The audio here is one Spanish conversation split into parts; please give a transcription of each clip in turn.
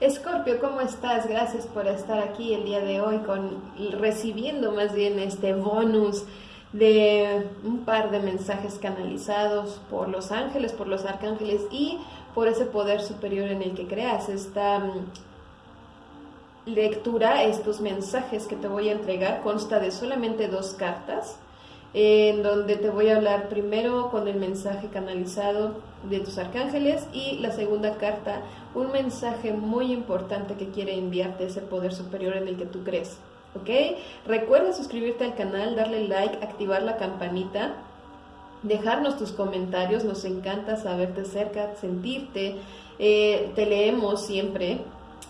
Escorpio, ¿cómo estás? Gracias por estar aquí el día de hoy con recibiendo más bien este bonus de un par de mensajes canalizados por los ángeles, por los arcángeles y por ese poder superior en el que creas. Esta mm, lectura, estos mensajes que te voy a entregar, consta de solamente dos cartas, en donde te voy a hablar primero con el mensaje canalizado de tus arcángeles y la segunda carta, un mensaje muy importante que quiere enviarte ese poder superior en el que tú crees. ¿ok? Recuerda suscribirte al canal, darle like, activar la campanita, dejarnos tus comentarios, nos encanta saberte cerca, sentirte, eh, te leemos siempre.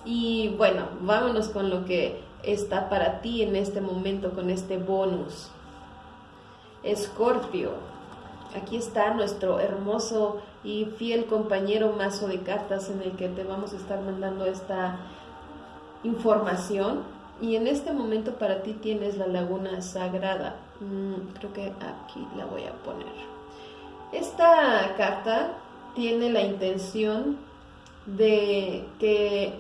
Y bueno, vámonos con lo que está para ti en este momento, con este bonus. Escorpio, aquí está nuestro hermoso y fiel compañero mazo de cartas en el que te vamos a estar mandando esta información y en este momento para ti tienes la laguna sagrada. Mm, creo que aquí la voy a poner. Esta carta tiene la intención de que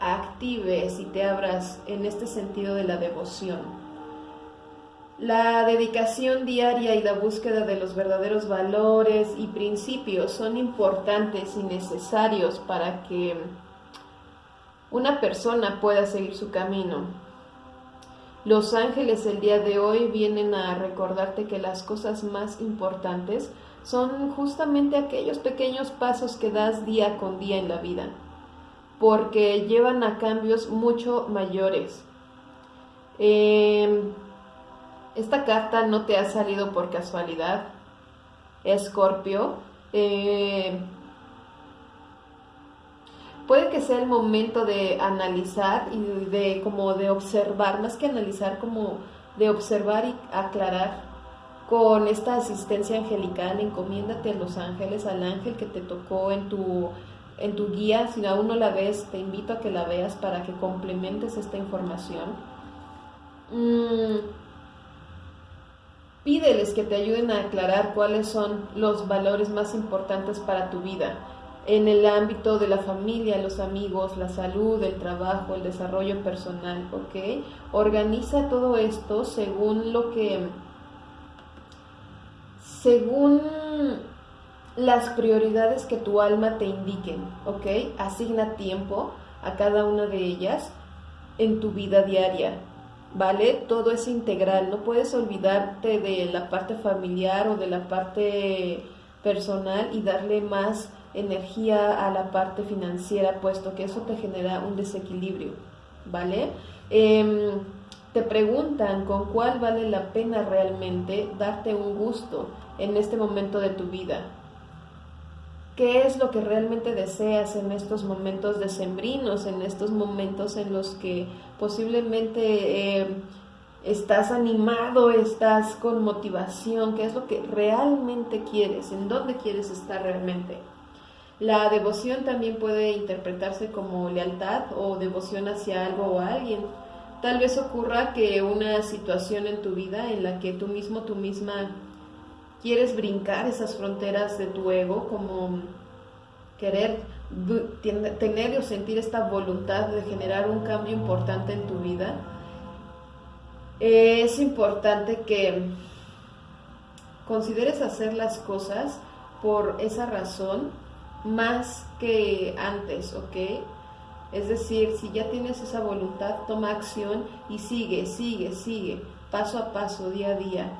actives y te abras en este sentido de la devoción. La dedicación diaria y la búsqueda de los verdaderos valores y principios son importantes y necesarios para que una persona pueda seguir su camino. Los ángeles el día de hoy vienen a recordarte que las cosas más importantes son justamente aquellos pequeños pasos que das día con día en la vida, porque llevan a cambios mucho mayores. Em, esta carta no te ha salido por casualidad, Escorpio. Eh, puede que sea el momento de analizar y de como de observar, más que analizar, como de observar y aclarar con esta asistencia angelical, encomiéndate a los ángeles, al ángel que te tocó en tu, en tu guía, si aún no la ves, te invito a que la veas para que complementes esta información. Mm, pídeles que te ayuden a aclarar cuáles son los valores más importantes para tu vida en el ámbito de la familia, los amigos, la salud, el trabajo, el desarrollo personal, ¿ok? Organiza todo esto según lo que, según las prioridades que tu alma te indiquen, ¿ok? Asigna tiempo a cada una de ellas en tu vida diaria, ¿vale? Todo es integral, no puedes olvidarte de la parte familiar o de la parte personal y darle más energía a la parte financiera, puesto que eso te genera un desequilibrio, ¿vale? Em, te preguntan con cuál vale la pena realmente darte un gusto en este momento de tu vida. ¿Qué es lo que realmente deseas en estos momentos decembrinos, en estos momentos en los que posiblemente em, estás animado, estás con motivación? ¿Qué es lo que realmente quieres? ¿En dónde quieres estar realmente? La devoción también puede interpretarse como lealtad o devoción hacia algo o alguien. Tal vez ocurra que una situación en tu vida en la que tú mismo, tú misma quieres brincar esas fronteras de tu ego, como querer tener o sentir esta voluntad de generar un cambio importante en tu vida, es importante que consideres hacer las cosas por esa razón más que antes, ¿ok? Es decir, si ya tienes esa voluntad, toma acción y sigue, sigue, sigue, paso a paso, día a día.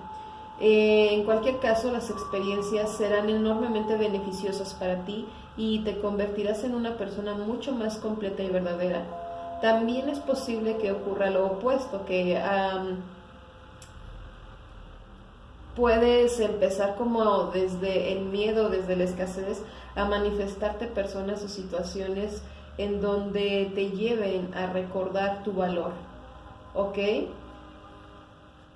Eh, en cualquier caso, las experiencias serán enormemente beneficiosas para ti y te convertirás en una persona mucho más completa y verdadera. También es posible que ocurra lo opuesto, que puedes empezar como desde el miedo, desde la escasez, a manifestarte personas o situaciones en donde te lleven a recordar tu valor. ¿Ok?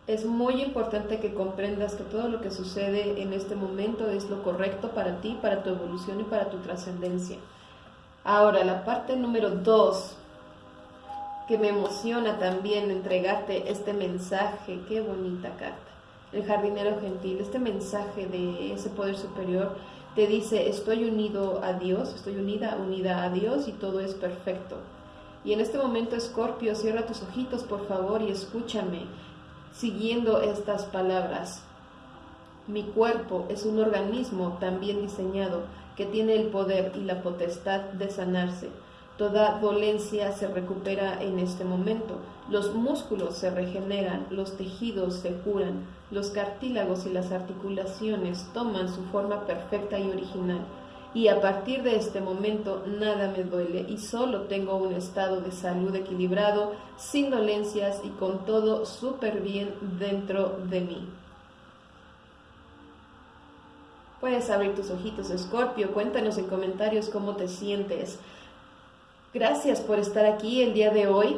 Es muy importante que comprendas que todo lo que sucede en este momento es lo correcto para ti, para tu evolución y para tu trascendencia. Ahora, la parte número dos, que me emociona también entregarte este mensaje, qué bonita carta el jardinero gentil, este mensaje de ese poder superior te dice, estoy unido a Dios, estoy unida, unida a Dios y todo es perfecto. Y en este momento, Escorpio, cierra tus ojitos, por favor, y escúchame, siguiendo estas palabras. Mi cuerpo es un organismo también diseñado que tiene el poder y la potestad de sanarse. Toda dolencia se recupera en este momento. Los músculos se regeneran, los tejidos se curan, los cartílagos y las articulaciones toman su forma perfecta y original. Y a partir de este momento nada me duele y solo tengo un estado de salud equilibrado, sin dolencias y con todo súper bien dentro de mí. Puedes abrir tus ojitos, Escorpio. Cuéntanos en comentarios cómo te sientes. Gracias por estar aquí el día de hoy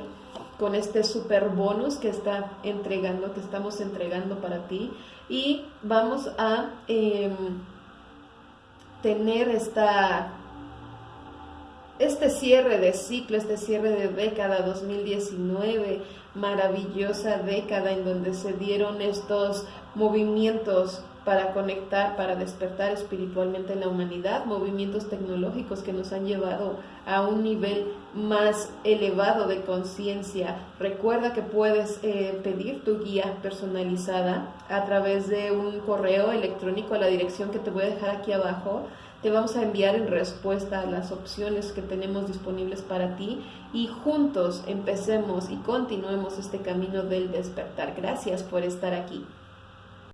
con este super bonus que está entregando, que estamos entregando para ti. Y vamos a em, tener esta, este cierre de ciclo, este cierre de década 2019, maravillosa década en donde se dieron estos movimientos para conectar, para despertar espiritualmente en la humanidad, movimientos tecnológicos que nos han llevado a un nivel más elevado de conciencia. Recuerda que puedes eh, pedir tu guía personalizada a través de un correo electrónico a la dirección que te voy a dejar aquí abajo. Te vamos a enviar en respuesta las opciones que tenemos disponibles para ti y juntos empecemos y continuemos este camino del despertar. Gracias por estar aquí.